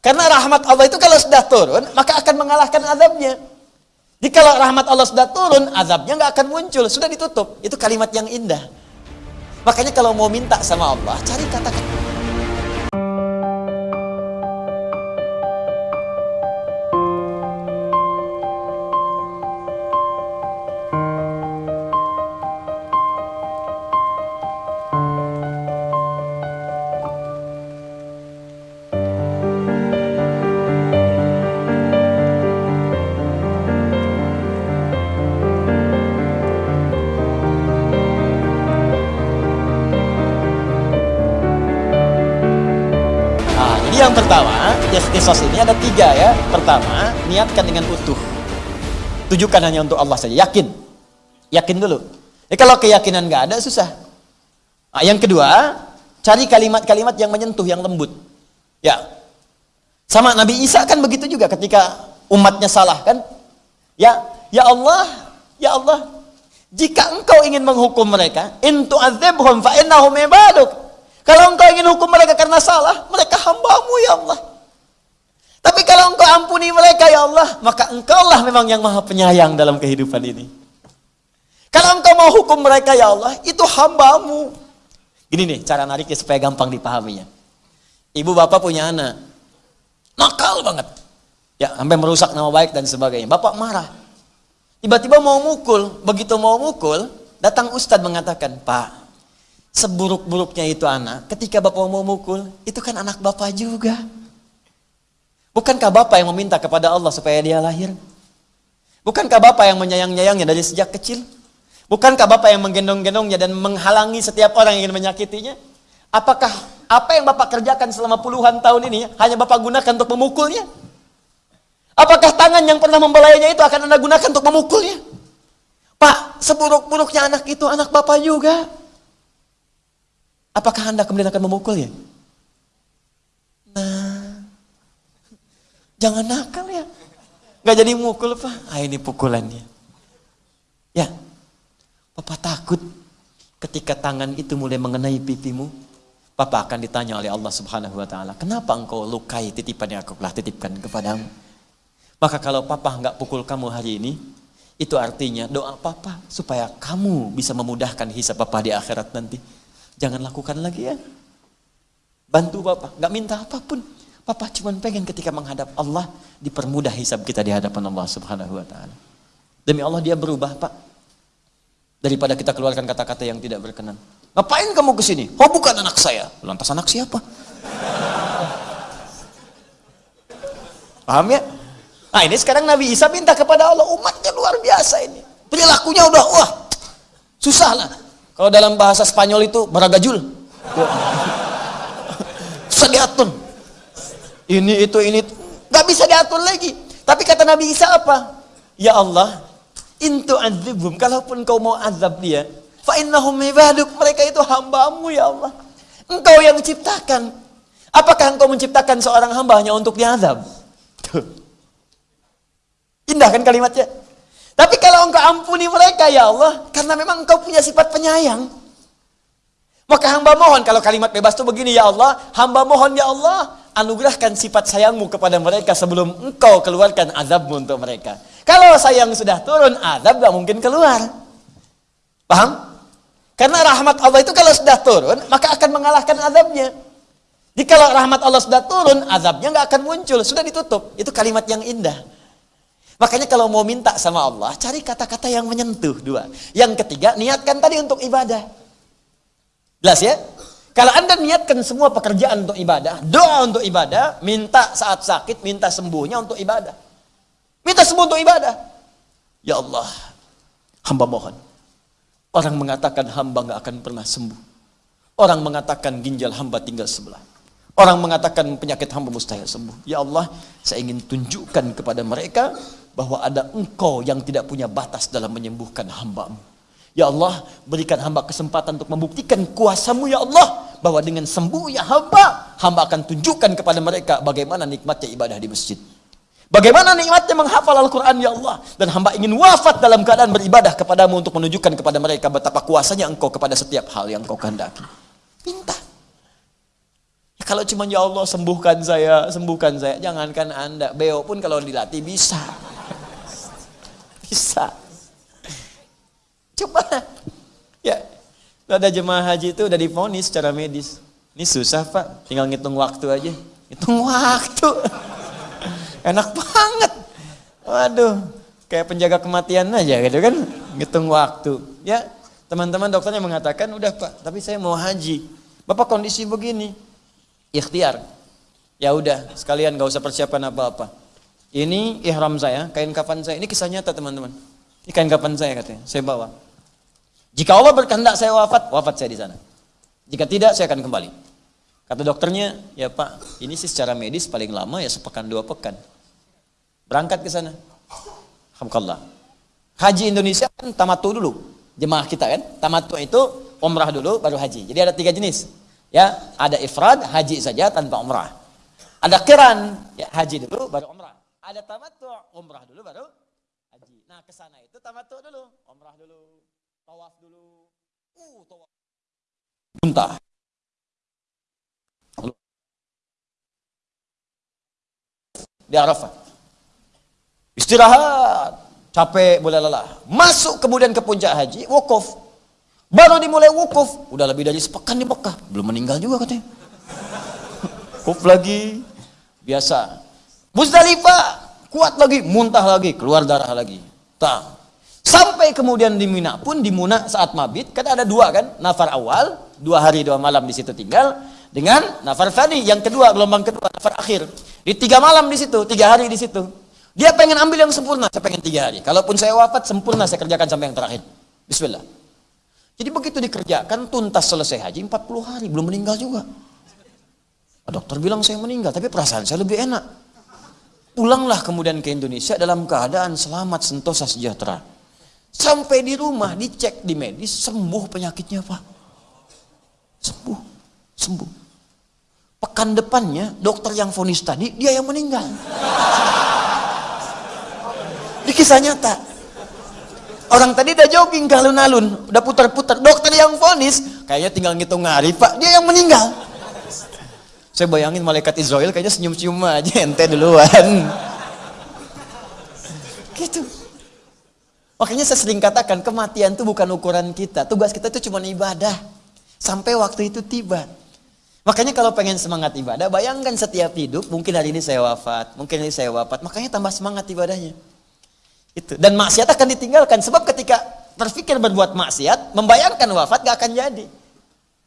Karena rahmat Allah itu kalau sudah turun, maka akan mengalahkan azabnya. Jika rahmat Allah sudah turun, azabnya nggak akan muncul, sudah ditutup. Itu kalimat yang indah. Makanya kalau mau minta sama Allah, cari kata-kata yang pertama, ikhtisas ini ada tiga ya. Pertama, niatkan dengan utuh. Tujukan hanya untuk Allah saja. Yakin. Yakin dulu. Ya, kalau keyakinan nggak ada, susah. Nah, yang kedua, cari kalimat-kalimat yang menyentuh, yang lembut. Ya. Sama Nabi Isa kan begitu juga ketika umatnya salah kan. Ya, ya Allah, ya Allah, jika engkau ingin menghukum mereka, intu azibhum fa innahum ibaduk. Kalau engkau ingin hukum mereka karena salah, mereka hambamu ya Allah. Tapi kalau engkau ampuni mereka ya Allah, maka engkaulah memang yang maha penyayang dalam kehidupan ini. Kalau engkau mau hukum mereka ya Allah, itu hambamu. Gini nih cara nariknya supaya gampang dipahaminya. Ibu bapak punya anak, nakal banget. Ya, sampai merusak nama baik dan sebagainya. Bapak marah. Tiba-tiba mau mukul, begitu mau mukul, datang ustadz mengatakan, Pak, Seburuk-buruknya itu anak, ketika bapak mau mukul, itu kan anak bapak juga. Bukankah bapak yang meminta kepada Allah supaya dia lahir? Bukankah bapak yang menyayang-nyayangnya dari sejak kecil? Bukankah bapak yang menggendong-gendongnya dan menghalangi setiap orang yang ingin menyakitinya? Apakah apa yang bapak kerjakan selama puluhan tahun ini hanya bapak gunakan untuk memukulnya? Apakah tangan yang pernah membelayanya itu akan anda gunakan untuk memukulnya? Pak, seburuk-buruknya anak itu anak bapak juga. Apakah Anda kemudian akan memukulnya? Nah, jangan nakal ya. Gak jadi mukul Pak. Ah ini pukulannya. Ya, Papa takut ketika tangan itu mulai mengenai pipimu, Papa akan ditanya oleh Allah Subhanahu wa taala, "Kenapa engkau lukai titipan yang aku telah titipkan kepadamu?" Maka kalau Papa nggak pukul kamu hari ini, itu artinya doa Papa supaya kamu bisa memudahkan hisab Papa di akhirat nanti. Jangan lakukan lagi ya. Bantu Bapak, nggak minta apa pun. Papa cuma pengen ketika menghadap Allah dipermudah hisab kita di hadapan Allah Subhanahu wa taala. Demi Allah dia berubah, Pak. Daripada kita keluarkan kata-kata yang tidak berkenan. Ngapain kamu ke sini? Oh, bukan anak saya. Lantas anak siapa? Paham ya? Nah, ini sekarang Nabi Isa minta kepada Allah, umatnya luar biasa ini. Perilakunya udah wah. Susah lah. Kalau dalam bahasa Spanyol itu beragajul. Susah diatur. Ini itu ini nggak bisa diatur lagi. Tapi kata Nabi Isa apa? Ya Allah, intu azibum. Kalaupun kau mau azab dia, fa innahum ibaduk. Mereka itu hambamu ya Allah. Engkau yang ciptakan. Apakah engkau menciptakan seorang hamba hanya untuk diazab? Indah kan kalimatnya? Tapi kalau engkau ampuni mereka ya Allah, karena memang engkau punya sifat penyayang. Maka hamba mohon, kalau kalimat bebas itu begini, ya Allah, hamba mohon ya Allah, anugerahkan sifat sayangmu kepada mereka sebelum engkau keluarkan azabmu untuk mereka. Kalau sayang sudah turun, azab gak mungkin keluar. Paham? Karena rahmat Allah itu kalau sudah turun, maka akan mengalahkan azabnya. Jika rahmat Allah sudah turun, azabnya gak akan muncul, sudah ditutup. Itu kalimat yang indah. Makanya kalau mau minta sama Allah, cari kata-kata yang menyentuh dua. Yang ketiga, niatkan tadi untuk ibadah. Jelas ya? Kalau anda niatkan semua pekerjaan untuk ibadah, doa untuk ibadah, minta saat sakit, minta sembuhnya untuk ibadah. Minta sembuh untuk ibadah. Ya Allah, hamba mohon. Orang mengatakan hamba nggak akan pernah sembuh. Orang mengatakan ginjal hamba tinggal sebelah. Orang mengatakan penyakit hamba mustahil sembuh. Ya Allah, saya ingin tunjukkan kepada mereka bahwa ada engkau yang tidak punya batas dalam menyembuhkan hambamu. Ya Allah, berikan hamba kesempatan untuk membuktikan kuasamu ya Allah. Bahwa dengan sembuhnya hamba, hamba akan tunjukkan kepada mereka bagaimana nikmatnya ibadah di masjid. Bagaimana nikmatnya menghafal Al-Quran ya Allah. Dan hamba ingin wafat dalam keadaan beribadah kepadamu untuk menunjukkan kepada mereka betapa kuasanya engkau kepada setiap hal yang kau kehendaki. Minta. kalau cuma ya Allah sembuhkan saya, sembuhkan saya, jangankan Anda, beo pun kalau dilatih bisa. Bisa. Coba. Ya, ada jemaah haji itu udah difonis secara medis. Ini susah pak, tinggal ngitung waktu aja. Hitung waktu. Enak banget. Waduh, kayak penjaga kematian aja gitu kan. Ngitung waktu. Ya, teman-teman dokternya mengatakan, udah pak, tapi saya mau haji. Bapak kondisi begini, ikhtiar. Ya udah, sekalian gak usah persiapan apa-apa. Ini ihram saya, kain kapan saya. Ini kisah nyata teman-teman. Ini kain kapan saya katanya, saya bawa. Jika Allah berkehendak saya wafat, wafat saya di sana. Jika tidak, saya akan kembali. Kata dokternya, ya Pak, ini sih secara medis paling lama ya sepekan dua pekan. Berangkat ke sana. Alhamdulillah. Haji Indonesia kan tamatu dulu. Jemaah kita kan, tamatu itu umrah dulu baru haji. Jadi ada tiga jenis. Ya, ada ifrad, haji saja tanpa umrah. Ada kiran, ya haji dulu baru umrah. Ada tamattu, umrah dulu baru haji. Nah, ke sana itu tamattu dulu, umrah dulu, tawaf dulu. Uh, tawaf. Muntah. Di Arafah. Istirahat, capek, boleh lelah. Masuk kemudian ke puncak haji, wukuf. Baru dimulai wukuf, udah lebih dari sepekan di Mekah, belum meninggal juga katanya. Wukuf lagi, biasa. Muzdalifah, kuat lagi, muntah lagi, keluar darah lagi. Tak. Sampai kemudian di Mina pun di Muna saat mabit, kan ada dua kan, nafar awal, dua hari dua malam di situ tinggal, dengan nafar tadi yang kedua gelombang kedua nafar akhir. Di tiga malam di situ, tiga hari di situ. Dia pengen ambil yang sempurna, saya pengen tiga hari. Kalaupun saya wafat sempurna saya kerjakan sampai yang terakhir. Bismillah. Jadi begitu dikerjakan tuntas selesai haji 40 hari belum meninggal juga. Dokter bilang saya meninggal tapi perasaan saya lebih enak. Pulanglah kemudian ke Indonesia dalam keadaan selamat sentosa sejahtera. Sampai di rumah dicek di medis sembuh penyakitnya Pak. Sembuh, sembuh. Pekan depannya dokter yang vonis tadi dia yang meninggal. Di kisah nyata. Orang tadi udah jogging ke alun-alun, udah putar-putar. Dokter yang vonis, kayaknya tinggal ngitung hari, Pak. Dia yang meninggal. Saya bayangin malaikat Israel kayaknya senyum-senyum aja, ente duluan. Gitu. Makanya saya sering katakan, kematian itu bukan ukuran kita. Tugas kita itu cuma ibadah. Sampai waktu itu tiba. Makanya kalau pengen semangat ibadah, bayangkan setiap hidup, mungkin hari ini saya wafat, mungkin hari ini saya wafat. Makanya tambah semangat ibadahnya. Itu. Dan maksiat akan ditinggalkan sebab ketika terfikir berbuat maksiat, membayangkan wafat gak akan jadi.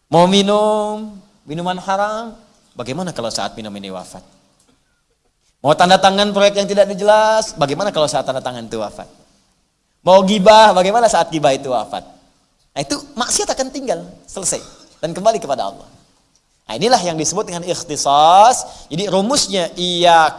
Mau minum minuman haram, bagaimana kalau saat minum ini wafat? Mau tanda tangan proyek yang tidak dijelas, bagaimana kalau saat tanda tangan itu wafat? Mau gibah, bagaimana saat gibah itu wafat? Nah itu maksiat akan tinggal, selesai. Dan kembali kepada Allah. Nah, inilah yang disebut dengan ikhtisas. Jadi rumusnya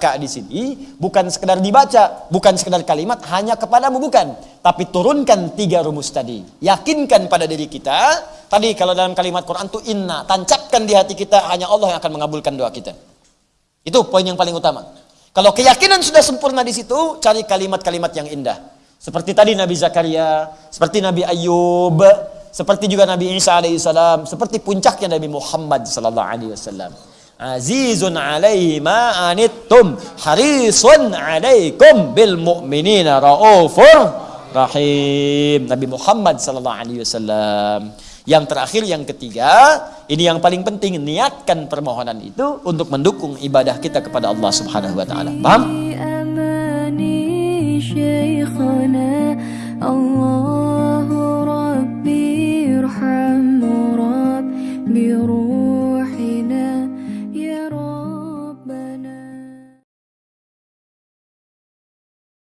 kak di sini bukan sekedar dibaca, bukan sekedar kalimat hanya kepadamu bukan, tapi turunkan tiga rumus tadi. Yakinkan pada diri kita. Tadi kalau dalam kalimat Quran itu inna, tancapkan di hati kita hanya Allah yang akan mengabulkan doa kita. Itu poin yang paling utama. Kalau keyakinan sudah sempurna di situ, cari kalimat-kalimat yang indah. Seperti tadi Nabi Zakaria, seperti Nabi Ayub, seperti juga Nabi Isa alaihissalam, seperti puncaknya Nabi Muhammad sallallahu alaihi wasallam. Azizun alaihi ma anittum harisun alaikum bil mu'minina raufur rahim. Nabi Muhammad sallallahu alaihi wasallam. Yang terakhir yang ketiga, ini yang paling penting niatkan permohonan itu untuk mendukung ibadah kita kepada Allah Subhanahu wa taala. Paham? Allah